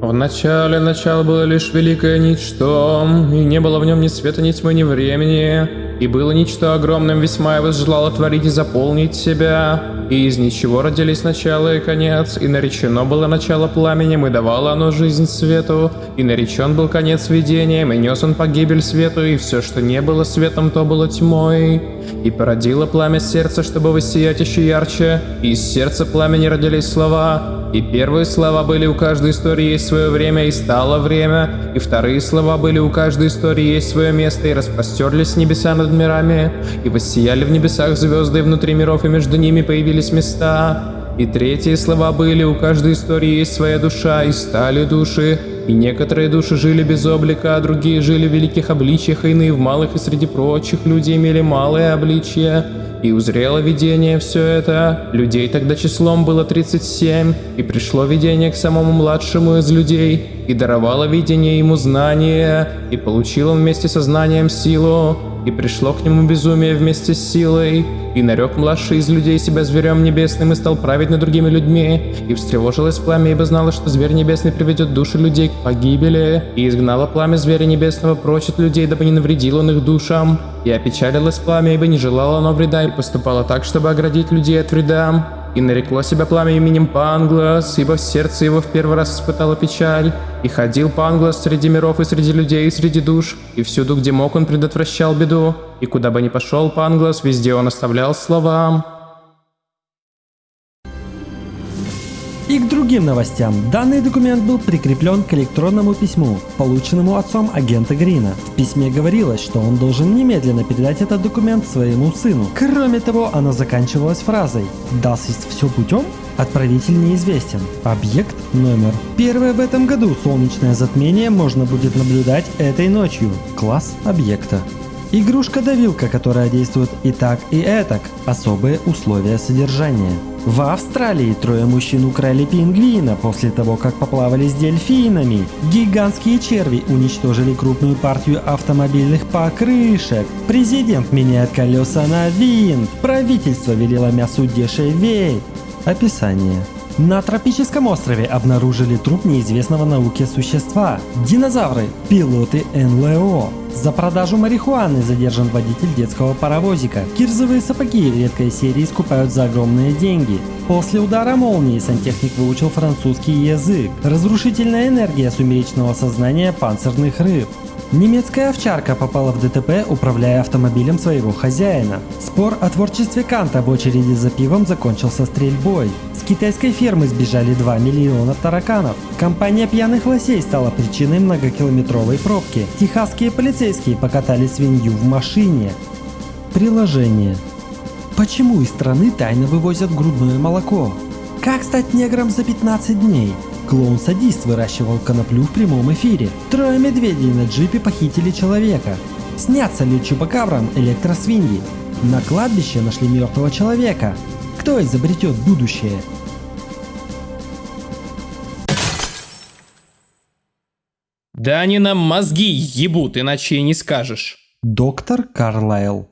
В начале начало было лишь великое ничто, и не было в нем ни света, ни тьмы, ни времени. И было ничто огромным весьма, и возжелало творить и заполнить себя и из ничего родились начало и конец, и наречено было начало пламенем, и давало оно жизнь свету, и наречен был конец видением, и нес он погибель свету, и все, что не было светом, то было тьмой. И породило пламя сердца, чтобы воссиять еще ярче, и из сердца пламени родились слова, и первые слова были у каждой истории есть свое время и стало время, и вторые слова были у каждой истории есть свое место и распростерлись небеса над мирами, и воссияли в небесах звезды, внутри миров, и между ними появились места. И третьи слова были у каждой истории есть своя душа, и стали души, и некоторые души жили без облика, а другие жили в великих обличиях, а иные в малых, и среди прочих люди имели малое обличие. И узрело видение все это. Людей тогда числом было 37, и пришло видение к самому младшему из людей, и даровало видение ему знание, и получил он вместе со знанием силу, и пришло к нему безумие вместе с силой, и нарек младший из людей себя зверем небесным и стал править над другими людьми, и встревожилось пламя, ибо знало, что зверь небесный приведет души людей к погибели, и изгнало пламя зверя небесного прочь от людей, дабы не навредил он их душам, и опечалилось пламя, ибо не желало оно вреда, и поступало так, чтобы оградить людей от вреда. И нарекло себя пламя именем Панглас, ибо в сердце его в первый раз испытало печаль. И ходил Панглас среди миров и среди людей и среди душ, и всюду, где мог, он предотвращал беду. И куда бы ни пошел Панглас, везде он оставлял слова. И к другим новостям. Данный документ был прикреплен к электронному письму, полученному отцом агента Грина. В письме говорилось, что он должен немедленно передать этот документ своему сыну. Кроме того, оно заканчивалось фразой «Das все путем?» Отправитель неизвестен. Объект номер. Первое в этом году солнечное затмение можно будет наблюдать этой ночью. Класс объекта. Игрушка-давилка, которая действует и так, и этак. Особые условия содержания. В Австралии трое мужчин украли пингвина после того, как поплавали с дельфинами. Гигантские черви уничтожили крупную партию автомобильных покрышек. Президент меняет колеса на винт. Правительство велело мясу дешеветь. Описание. На тропическом острове обнаружили труп неизвестного науке существа. Динозавры, пилоты НЛО. За продажу марихуаны задержан водитель детского паровозика. Кирзовые сапоги редкой серии скупают за огромные деньги. После удара молнии сантехник выучил французский язык. Разрушительная энергия сумеречного сознания панцирных рыб. Немецкая овчарка попала в ДТП, управляя автомобилем своего хозяина. Спор о творчестве Канта в очереди за пивом закончился стрельбой. С китайской фермы сбежали 2 миллиона тараканов. Компания пьяных лосей стала причиной многокилометровой пробки. Техасские полицейские покатали свинью в машине. Приложение. Почему из страны тайно вывозят грудное молоко? Как стать негром за 15 дней? Клоун-садист выращивал коноплю в прямом эфире. Трое медведей на джипе похитили человека. Снятся ли чупакабрам электросвиньи? На кладбище нашли мертвого человека. Кто изобретет будущее? Да они нам мозги ебут, иначе и не скажешь. Доктор Карлайл